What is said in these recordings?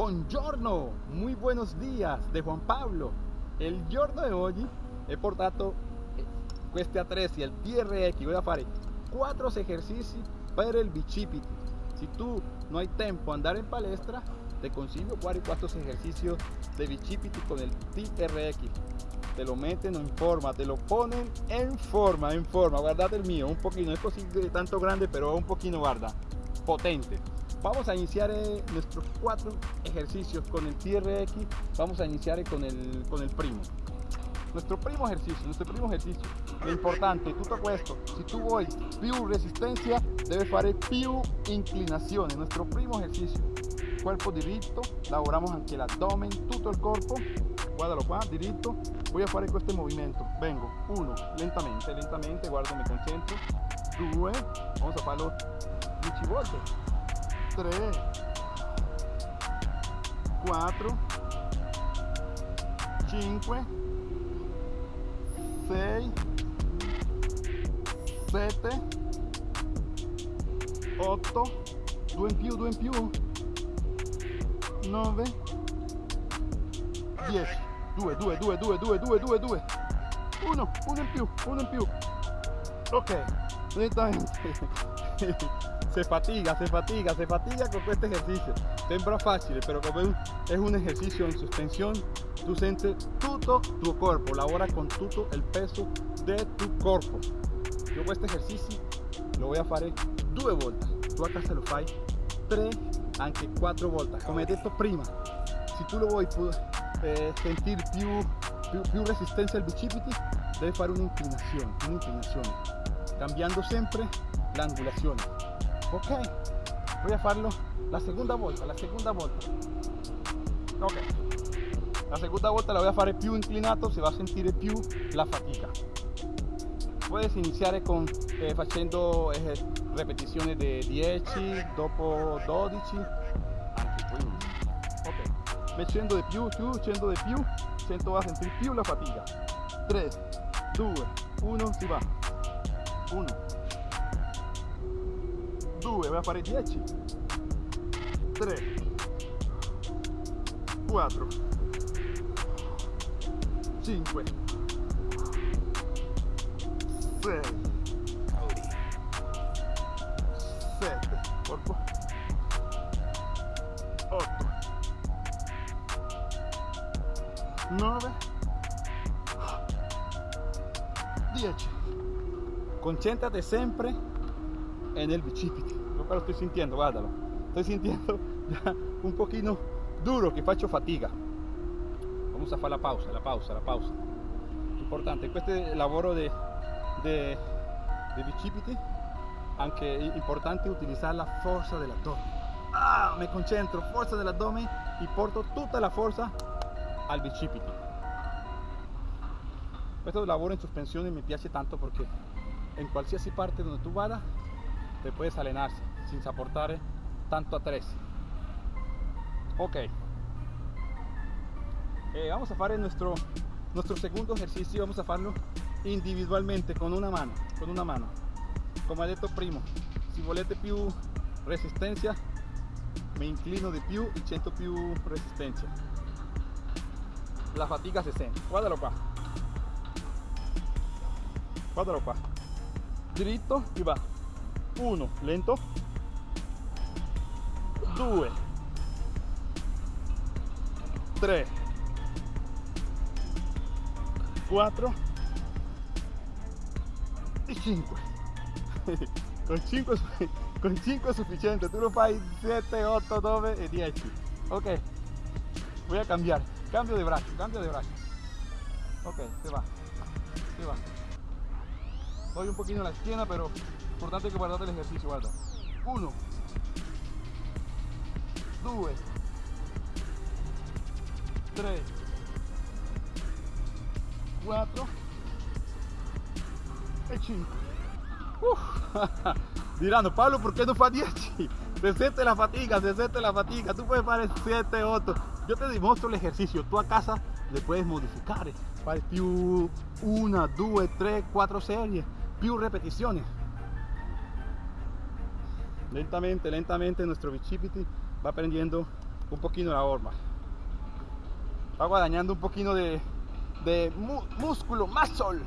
Buongiorno, muy buenos días de Juan Pablo. Il giorno di oggi he portato questi attrezzi, il TRX, voy a fare 4 esercizi per il bicipiti. Si tu no hai tempo andare in palestra, te consiglio fare 4 esercicios de bicipiti con el TRX. Te lo meten en forma, te lo ponen en forma, en forma. Guardate el mío, un poquito, no es così tanto grande, pero un poquito, guarda, potente. Vamos a iniciar eh, nuestros cuatro ejercicios con el TRX. Vamos a iniciar con el, con el primo. Nuestro primo ejercicio, nuestro primo ejercicio. Lo importante, tutto questo, si tu vuoi più resistencia, debe fare più inclinazione. Nuestro primo ejercicio. Cuerpo diritto, lavoramos anche l'addome, tutto il corpo. Guardalo qua, diritto. Voy a fare questo movimento. Vengo, uno, lentamente, lentamente, guarda, mi concentro. Due, vamos a farlo 10 volte. 3 4 5 6 7 8 2 in più 2 in più 9 10 2 2 2 2 2 2 2 2 1 1 in più 1 in più. Ok se fatiga, se fatiga, se fatiga con este ejercicio. Sembra fácil, pero como es un ejercicio en suspensión, tú sientes todo tu cuerpo, labora con todo el peso de tu cuerpo. Yo este ejercicio lo voy a hacer dos vueltas. Tú acá se lo fai tres, anche cuatro vueltas. Como he dicho prima, si tú lo vuoi eh, sentir più, più, più resistencia al bicipiti, debes hacer una inclinación, una inclinación, cambiando siempre la angulación. Ok voy a farlo la segunda volta la segunda volta ok. La segunda volta la voy a fare più inclinato se va a sentire più la fatica puedes iniciare con eh, facendo eh, di 10 dopo 12 anche 15 ok mettendo di più più scendo di più sento va a sentire più la fatica 3 2 1 si va 1 2 voy a fare 10 3 4 5 6 7 corpo 8 9 10 concéntrate sempre en el bicipiti lo estoy sintiendo, guárdalo. Estoy sintiendo ya un poquito duro que faccio fatiga. Vamos a hacer la pausa, la pausa, la pausa. Importante, este lavoro de bicipiti, anche importante utilizar la fuerza del abdomen. Ah, me concentro, fuerza del abdomen y porto toda la fuerza al bicipiti. Questo lavoro in sospensione mi piace tanto perché in qualsiasi parte donde tu vada te puedes alenarse sin soportar tanto a tres ok. Eh, vamos a hacer nuestro nuestro segundo ejercicio vamos a hacerlo individualmente con una mano con una mano. Como ha detto primo. Si volete più resistencia me inclino de più y siento più resistencia. La fatiga se siente. Guardalo qua guardalo qua diritto y va. 1 lento. 2 3 4 y 5 con 5 con 5 es suficiente. Tú lo fai 7 8 9 y 10 ok. Voy a cambiar. Cambio de brazo cambio de brazo. Ok se va. Se va doy un poquito la esquina pero importante que guardate el ejercicio guarda. 1 2 3 4 e 5 diranno Pablo perché non fa 10 se siente la fatiga se siente la fatiga. Tú puedes hacer 7 8 yo te demuestro el ejercicio. Tú a casa le puedes modificare fare più 1 2 3 4 serie più repeticiones lentamente lentamente nuestro bicipiti va aprendiendo un poquito la horma. Va guadañando un poquito de, de músculo, más sol.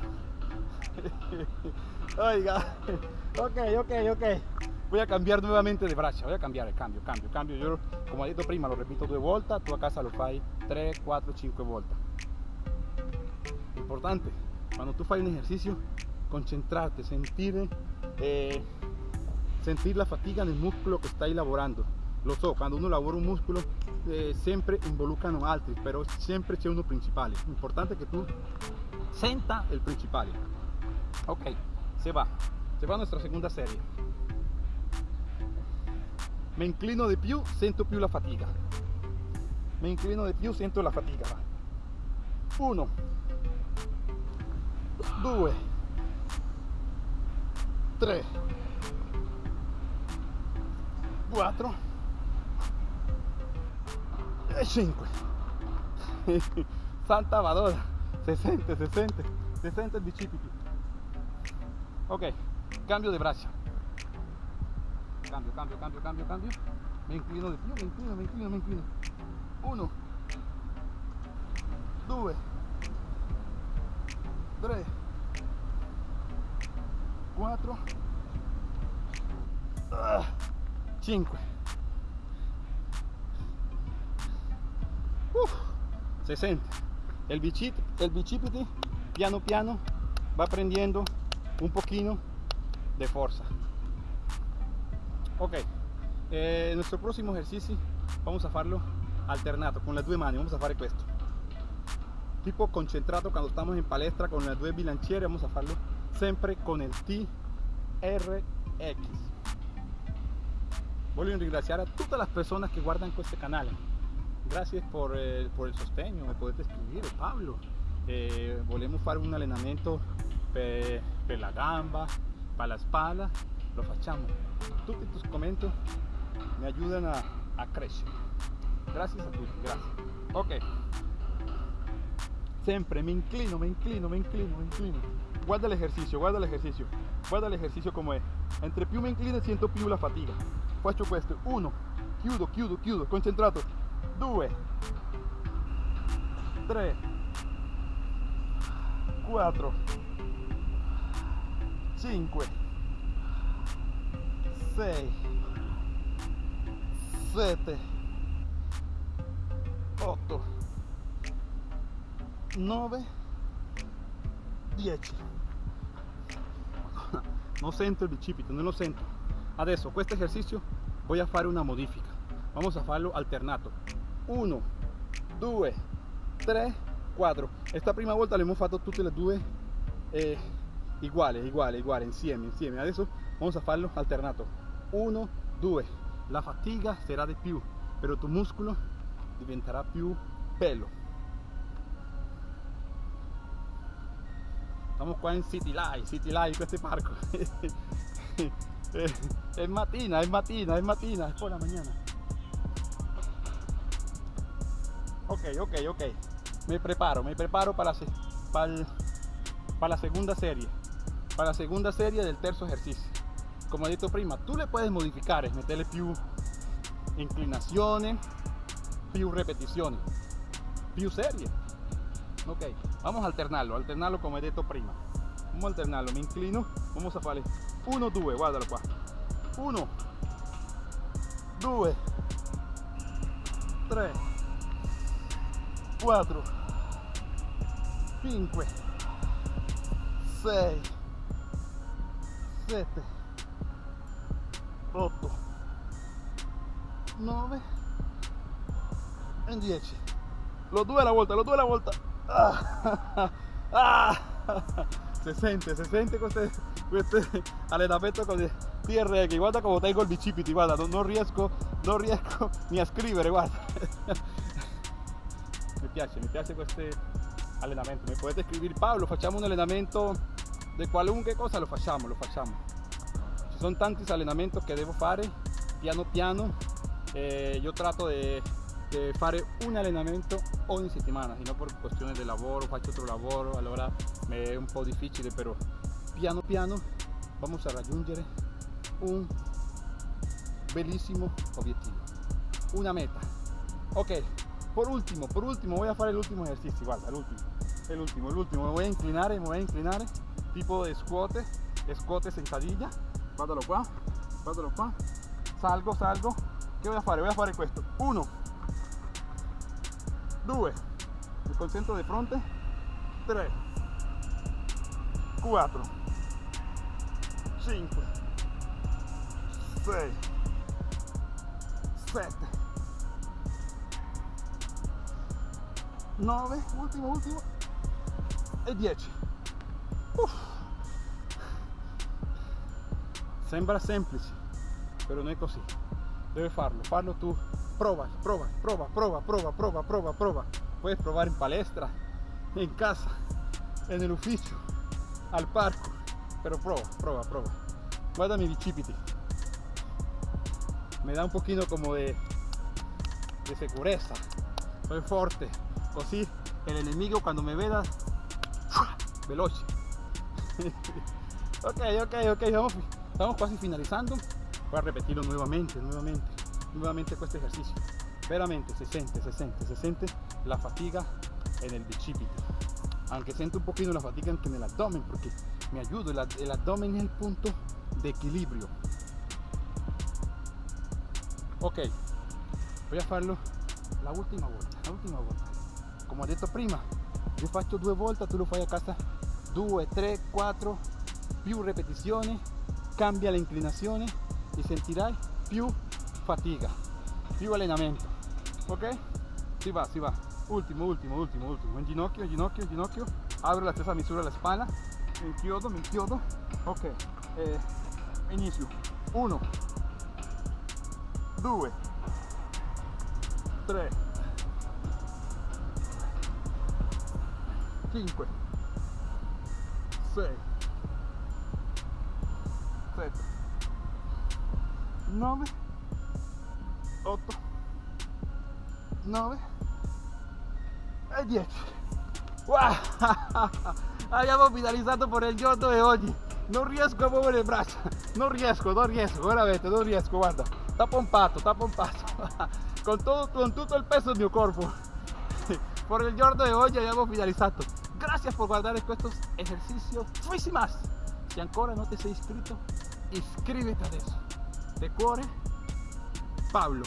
Oiga, ok, ok, ok. Voy a cambiar nuevamente de bracha, voy a cambiar el cambio, cambio, cambio. Yo, como ha dicho prima, lo repito dos vueltas, tú a casa lo fai 3, 4, 5 vueltas. Importante, cuando tú fai un ejercicio, concentrarte, sentir, eh, sentir la fatiga del músculo que está elaborando. Lo so, cuando uno lavora un músculo, eh, siempre involucran altri, pero siempre c'è uno principale. Importante que tú senta el principal. Ok, se va. Se va nuestra segunda serie. Me inclino de più, sento più la fatiga. Me inclino de più, sento la fatiga. Uno, due, tre, quattro e cinque. Santa Madonna, se sente, se sente, se sente il bicipiti. Ok, cambio de brazo. Cambio, cambio, cambio, cambio, cambio. Me inclino de più, me inclino, me inclino, me inclino. Uno, due, tre, quattro, uh, cinque. Uf, se sente. El bicipiti, el piano piano va prendiendo un poquito de fuerza. Ok, eh, nuestro próximo ejercicio vamos a hacerlo alternato con las dos manos. Vamos a hacer esto. Tipo concentrado cuando estamos en palestra con las dos bilanciere, vamos a hacerlo siempre con el TRX. Voglio ringraziare a todas las personas que guardan este canal. Gracias por, eh, por el sostegno, me podete escribir, Pablo. Eh, volvemos hacer un entrenamiento para la gamba, para la espalda, lo facciamo. Tutti tus comentarios me ayudan a, a crecer. Gracias a tutti, gracias. Ok. Siempre me inclino, me inclino, me inclino, me inclino. Guarda el ejercicio, guarda el ejercicio. Guarda el ejercicio como es. Entre più me inclino siento più la fatiga. Faccio questo. Uno. Chiudo, chiudo, chiudo. Concentrato. Due. Tre. Quattro. Cinque. Sei. Sette. Otto. 9 10 non sento il bicipite non lo sento. Adesso questo esercizio voy a fare una modifica vamos a farlo alternato. 1 2 3 4 esta prima volta le hemos fatto tutte le due eh, uguale uguale insieme insieme adesso vamos a farlo alternato. 1 2 la fatiga sarà di più però tu muscolo diventerà più bello Estamos qua in City Life, City Life, questo parco. es matina, es matina, es matina, es por la mañana. Ok, ok, ok. Me preparo, me preparo para, para, para la segunda serie. Para la segunda serie del tercer ejercicio. Como he dicho prima, tú le puedes modificar, meterle più inclinaciones, più repeticiones, più serie ok vamos a alternarlo alternarlo come detto prima. Vamos a alternarlo me inclino vamos a fare 1 2 guardalo qua 1 2 3 4 5 6 7 8 9 e 10 los due alla volta los due alla volta Ah, ah, se sente, se sente questo, questo allenamento con TRX, guarda come tengo il bicipiti, guarda, non, non, riesco, non riesco ni a scrivere, guarda. mi piace, mi piace questo allenamento, mi potete scrivere Paolo, facciamo un allenamento di qualunque cosa, lo facciamo, lo facciamo. Ci sono tanti allenamenti che devo fare piano piano, eh, io tratto di fare un allenamento ogni settimana, sino per questione di lavoro, faccio altro lavoro, allora è un po' difficile, però piano piano vamos a raggiungere un bellissimo obiettivo, una meta, ok por último por último voy a hacer el último ejercicio guarda el último el último el último me voy a inclinar me voy a inclinar tipo de squat squat sentadilla guardalo qua guardalo qua salgo salgo che voy a fare voy a fare questo 1 2 mi concentro di fronte. 3 4 5 6 7 9 ultimo ultimo. E 10 Uff. sembra semplice però non è così. Debe farlo. Farlo tú Pruebas, pruebas, pruebas, pruebas, pruebas, pruebas, pruebas, pruebas. Puedes probar en palestra, en casa, en el oficio, al parco. Pero prueba, prueba, prueba. Guarda mi bichipiti. Me da un poquito como de, de segureza. Soy fuerte. Così el enemigo cuando me veas, veloz. ok, ok, ok. Vamos, estamos casi finalizando. Voy a repetirlo nuevamente, nuevamente nuevamente este ejercicio. Veramente se siente se siente se siente la fatiga en el bicipite. Aunque siento un poquito la fatiga en el abdomen porque me ayuda el, abdomen es el punto de equilibrio. Ok voy a farlo la última vuelta la última vuelta. Come ho detto prima io faccio due volte tu lo fai a casa. 2 3 4 più repetizioni cambia l'inclinazione e sentirai più fatiga. Sigo allenamento. Ok? Si va, si va. Último, último, último, último. En ginocchio, en ginocchio, en ginocchio. Abro la testa misura la espalda. Me chiodo, me chiodo. Ok. Eh, inicio. Uno. Due. Tre. Cinque. Sei. Sette. Nove. 8 9 e 10 wow! abbiamo finalizzato per il giorno di oggi non riesco a muovere le braccia non riesco non riesco veramente non riesco guarda sta pompato sta pompato con, todo, con tutto il peso del mio corpo por el giorno de hoy abbiamo finalizzato gracias por guardar estos ejercicios más si ancora no te sei iscrito iscríbete adesso de cuore Pablo.